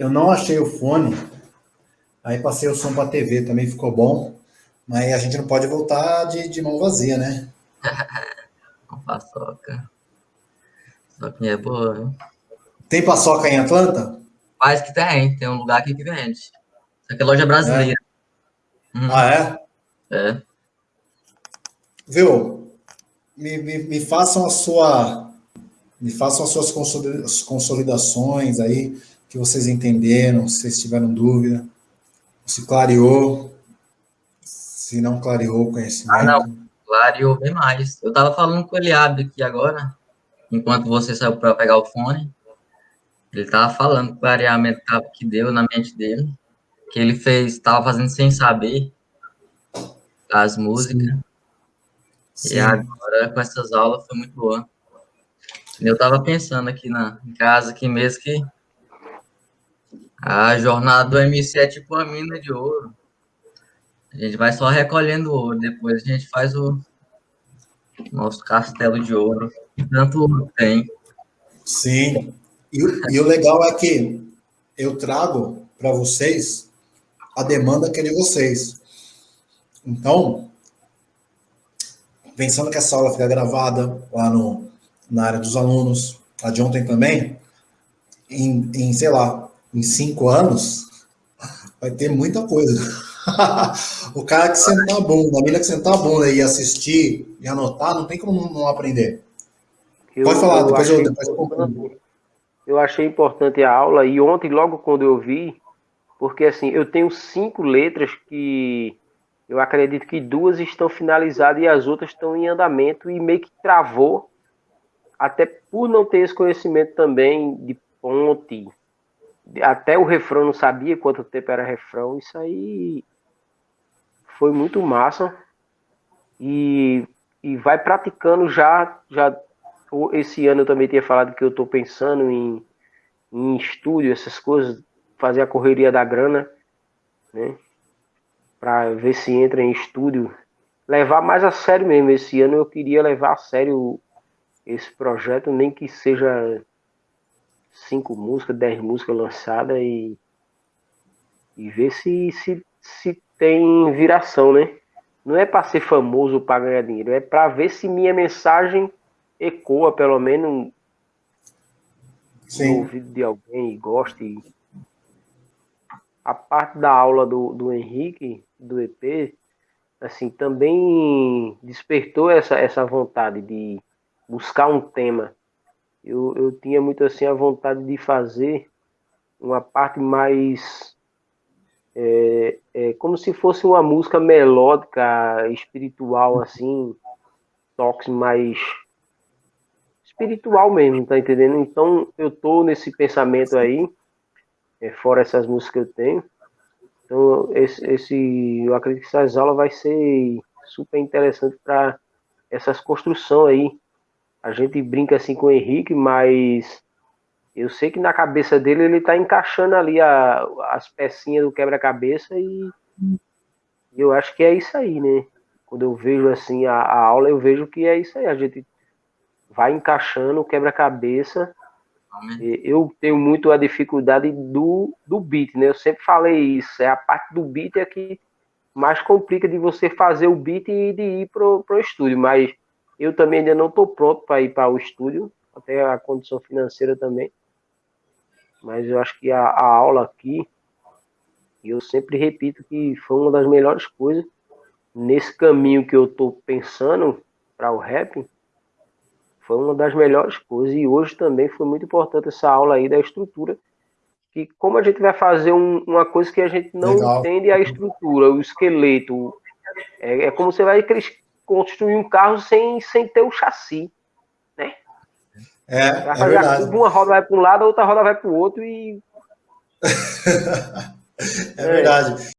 eu não achei o fone, aí passei o som para a TV, também ficou bom, mas a gente não pode voltar de, de mão vazia, né? Com paçoca. Paçoquinha é boa, viu? Tem paçoca em Atlanta? Faz que tem, tem um lugar aqui que vende. Isso aqui é loja brasileira. É. Uhum. Ah, é? É. Viu? Me, me, me façam a sua. Me façam as suas consolidações aí, que vocês entenderam, se vocês tiveram dúvida, se clareou, se não clareou o conhecimento. Ah, não, clareou bem mais. Eu estava falando com o Eliabe aqui agora, enquanto você saiu para pegar o fone. Ele estava falando o clareamento que deu na mente dele, que ele fez, estava fazendo sem saber as músicas. Sim. Sim. E agora, com essas aulas, foi muito boa. Eu estava pensando aqui na, em casa, aqui mesmo, que a jornada do MC é tipo uma mina de ouro. A gente vai só recolhendo ouro, depois a gente faz o nosso castelo de ouro. Tanto tem. Sim. E, e o legal é que eu trago para vocês a demanda que é de vocês. Então, pensando que essa aula fica gravada lá no, na área dos alunos, a de ontem também, em, em sei lá, em cinco anos, vai ter muita coisa. o cara que sentar a bunda, a mina que sentar a bunda e assistir e anotar, não tem como não aprender. Eu, Pode falar, eu depois eu, depois eu, eu achei importante a aula e ontem, logo quando eu vi, porque assim, eu tenho cinco letras que eu acredito que duas estão finalizadas e as outras estão em andamento e meio que travou, até por não ter esse conhecimento também de ponte. Até o refrão não sabia quanto tempo era refrão. Isso aí foi muito massa. E, e vai praticando já, já. Esse ano eu também tinha falado que eu estou pensando em, em estúdio, essas coisas, fazer a correria da grana, né? para ver se entra em estúdio. Levar mais a sério mesmo. Esse ano eu queria levar a sério esse projeto, nem que seja cinco músicas, dez músicas lançadas e, e ver se, se, se tem viração, né? Não é para ser famoso para ganhar dinheiro, é para ver se minha mensagem ecoa, pelo menos, Sim. no ouvido de alguém e goste. A parte da aula do, do Henrique, do EP, assim, também despertou essa, essa vontade de buscar um tema. Eu, eu tinha muito assim a vontade de fazer uma parte mais é, é, como se fosse uma música melódica, espiritual, assim, toques mais espiritual mesmo, tá entendendo? Então eu tô nesse pensamento aí, é, fora essas músicas que eu tenho, então, esse, esse, eu acredito que essas aulas vai ser super interessante para essas construções aí. A gente brinca assim com o Henrique, mas eu sei que na cabeça dele ele está encaixando ali a, as pecinhas do quebra-cabeça e, e, eu acho que é isso aí, né? Quando eu vejo assim a, a aula, eu vejo que é isso aí. A gente vai encaixando o quebra-cabeça eu tenho muito a dificuldade do, do beat, né? Eu sempre falei isso. É a parte do beat é que mais complica de você fazer o beat e de ir pro, pro estúdio. Mas eu também ainda não estou pronto para ir para o estúdio, até a condição financeira também. Mas eu acho que a, a aula aqui, eu sempre repito que foi uma das melhores coisas nesse caminho que eu estou pensando para o rap foi uma das melhores coisas e hoje também foi muito importante essa aula aí da estrutura que como a gente vai fazer um, uma coisa que a gente não Legal. entende a estrutura, o esqueleto, é, é, como você vai construir um carro sem, sem ter o chassi, né? É, é uma roda vai para um lado, a outra roda vai para o outro e... é verdade.